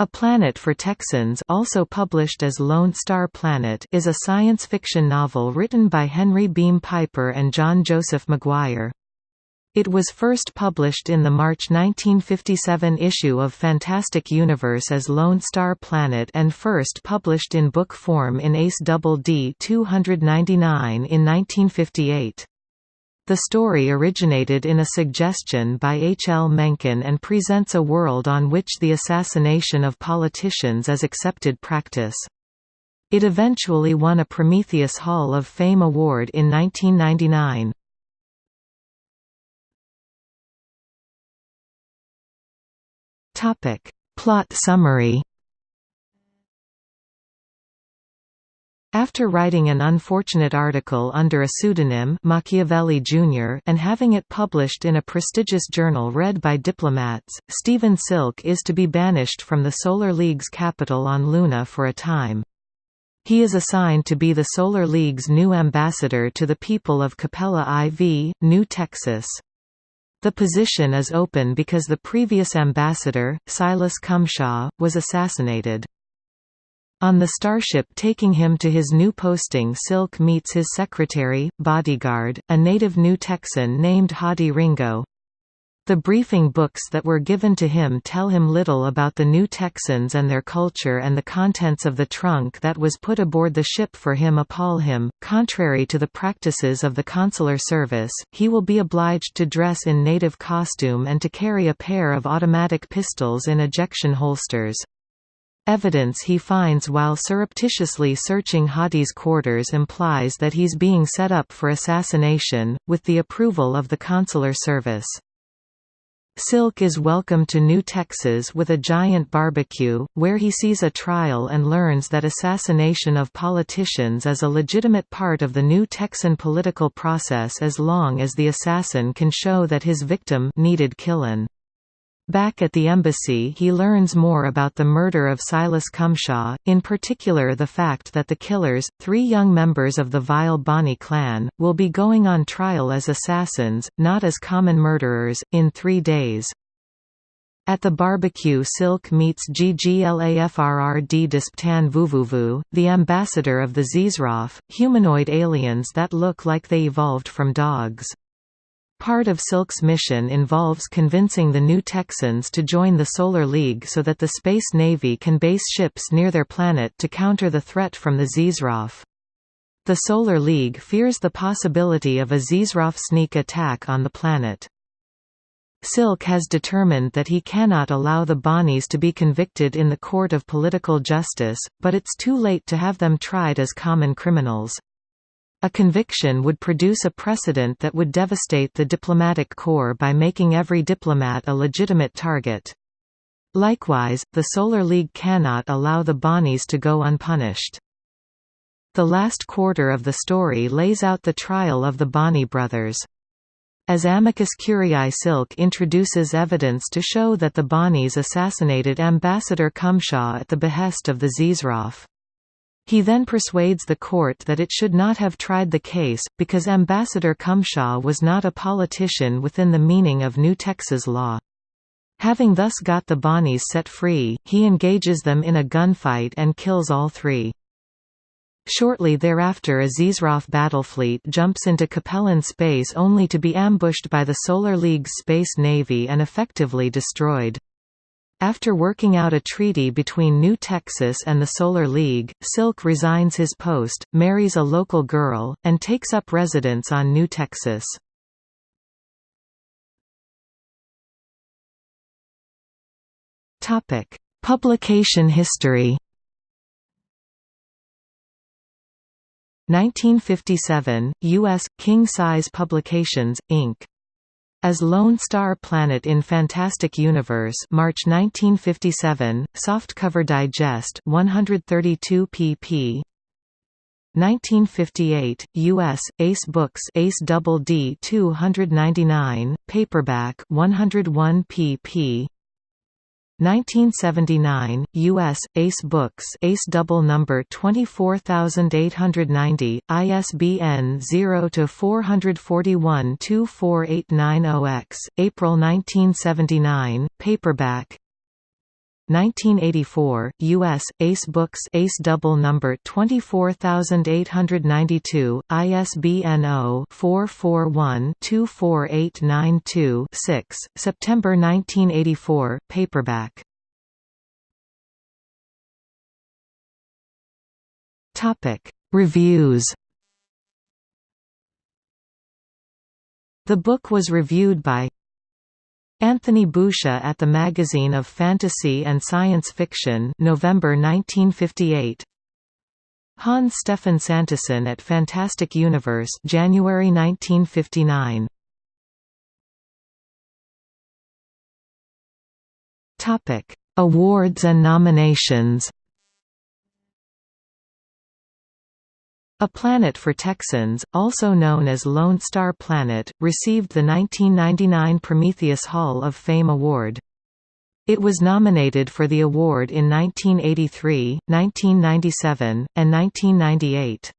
A Planet for Texans also published as Lone Star Planet is a science fiction novel written by Henry Beam Piper and John Joseph McGuire. It was first published in the March 1957 issue of Fantastic Universe as Lone Star Planet and first published in book form in Ace Double D 299 in 1958. The story originated in a suggestion by H. L. Mencken and presents a world on which the assassination of politicians is accepted practice. It eventually won a Prometheus Hall of Fame award in 1999. Plot summary After writing an unfortunate article under a pseudonym Machiavelli Jr. and having it published in a prestigious journal read by diplomats, Stephen Silk is to be banished from the Solar League's capital on Luna for a time. He is assigned to be the Solar League's new ambassador to the people of Capella IV, New Texas. The position is open because the previous ambassador, Silas Cumshaw, was assassinated. On the starship taking him to his new posting Silk meets his secretary, bodyguard, a native New Texan named Hadi Ringo. The briefing books that were given to him tell him little about the New Texans and their culture and the contents of the trunk that was put aboard the ship for him appall him. Contrary to the practices of the consular service, he will be obliged to dress in native costume and to carry a pair of automatic pistols in ejection holsters. Evidence he finds while surreptitiously searching Hadi's quarters implies that he's being set up for assassination, with the approval of the consular service. Silk is welcomed to New Texas with a giant barbecue, where he sees a trial and learns that assassination of politicians is a legitimate part of the New Texan political process as long as the assassin can show that his victim needed killin'. Back at the embassy he learns more about the murder of Silas Cumshaw, in particular the fact that the killers, three young members of the Vile Bonnie clan, will be going on trial as assassins, not as common murderers, in three days. At the barbecue Silk meets GGLAFRRD Disptan Vuvuvu, the ambassador of the z'Srauff, humanoid aliens that look like they evolved from dogs. Part of Silk's mission involves convincing the New Texans to join the Solar League so that the Space Navy can base ships near their planet to counter the threat from the z'Srauff. The Solar League fears the possibility of a z'Srauff sneak attack on the planet. Silk has determined that he cannot allow the Bonnies to be convicted in the court of political justice, but it's too late to have them tried as common criminals. A conviction would produce a precedent that would devastate the diplomatic corps by making every diplomat a legitimate target. Likewise, the Solar League cannot allow the Bonnies to go unpunished. The last quarter of the story lays out the trial of the Bonnie brothers. As amicus curiae Silk introduces evidence to show that the Bonnies assassinated Ambassador Cumshaw at the behest of the z'Srauff. He then persuades the court that it should not have tried the case, because Ambassador Cumshaw was not a politician within the meaning of New Texas law. Having thus got the Bonnies set free, he engages them in a gunfight and kills all three. Shortly thereafter a z'Srauff battlefleet jumps into Capellan space only to be ambushed by the Solar League's Space Navy and effectively destroyed. After working out a treaty between New Texas and the Solar League, Silk resigns his post, marries a local girl, and takes up residence on New Texas. Publication history 1957, U.S. King Size Publications, Inc as Lone Star Planet in Fantastic Universe March 1957, Softcover Digest 132 pp. 1958, U.S. Ace Books Ace Double D 299, paperback 101 pp. 1979, U.S. Ace Books Ace Double Number 24890, ISBN 0-441-24890-X, April 1979, paperback 1984, U.S. Ace Books Ace Double Number 24892, ISBN 0-441-24892-6, September 1984, paperback. Reviews The book was reviewed by Anthony Boucher at the Magazine of Fantasy and Science Fiction November 1958 Hans Stefan Santesson at Fantastic Universe January 1959 Topic Awards and nominations A Planet for Texans, also known as Lone Star Planet, received the 1999 Prometheus Hall of Fame Award. It was nominated for the award in 1983, 1997, and 1998.